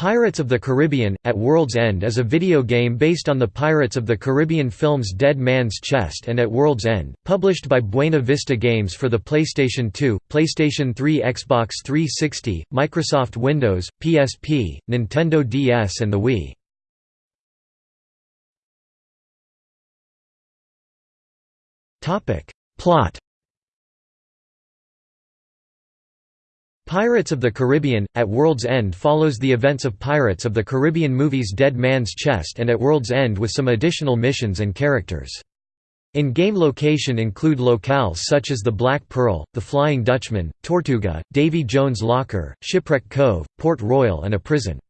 Pirates of the Caribbean – At World's End is a video game based on the Pirates of the Caribbean films Dead Man's Chest and At World's End, published by Buena Vista Games for the PlayStation 2, PlayStation 3 Xbox 360, Microsoft Windows, PSP, Nintendo DS and the Wii. Plot Pirates of the Caribbean – At World's End follows the events of Pirates of the Caribbean movies Dead Man's Chest and At World's End with some additional missions and characters. In-game location include locales such as the Black Pearl, the Flying Dutchman, Tortuga, Davy Jones' Locker, Shipwreck Cove, Port Royal and a prison.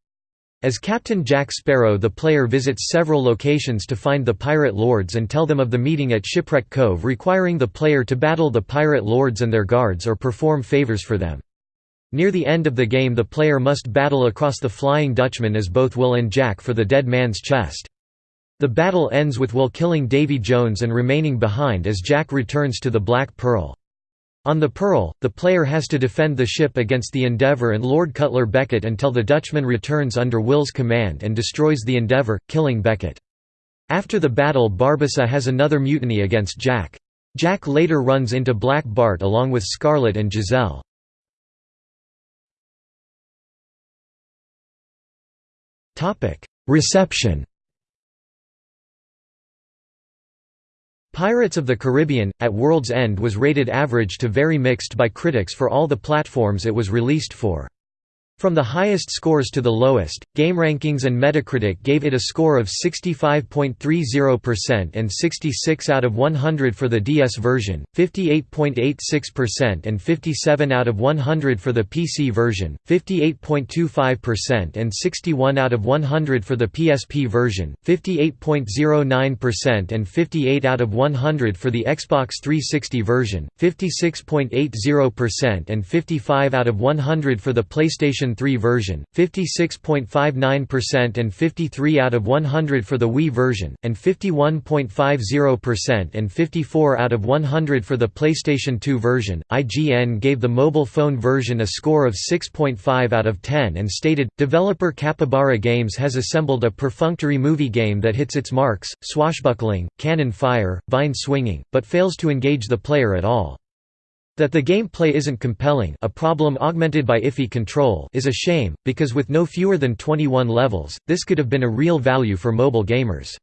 As Captain Jack Sparrow the player visits several locations to find the pirate lords and tell them of the meeting at Shipwreck Cove requiring the player to battle the pirate lords and their guards or perform favors for them. Near the end of the game the player must battle across the Flying Dutchman as both Will and Jack for the dead man's chest. The battle ends with Will killing Davy Jones and remaining behind as Jack returns to the Black Pearl. On the Pearl, the player has to defend the ship against the Endeavour and Lord Cutler Beckett until the Dutchman returns under Will's command and destroys the Endeavour, killing Beckett. After the battle Barbossa has another mutiny against Jack. Jack later runs into Black Bart along with Scarlet and Giselle. Reception Pirates of the Caribbean – At World's End was rated average to very mixed by critics for all the platforms it was released for. From the highest scores to the lowest, GameRankings and Metacritic gave it a score of 65.30% and 66 out of 100 for the DS version, 58.86% and 57 out of 100 for the PC version, 58.25% and 61 out of 100 for the PSP version, 58.09% and 58 out of 100 for the Xbox 360 version, 56.80% and 55 out of 100 for the PlayStation 3 version, 56.59% and 53 out of 100 for the Wii version, and 51.50% and 54 out of 100 for the PlayStation 2 version. IGN gave the mobile phone version a score of 6.5 out of 10 and stated, Developer Capybara Games has assembled a perfunctory movie game that hits its marks, swashbuckling, cannon fire, vine swinging, but fails to engage the player at all. That the gameplay isn't compelling a problem augmented by iffy control is a shame, because with no fewer than 21 levels, this could have been a real value for mobile gamers.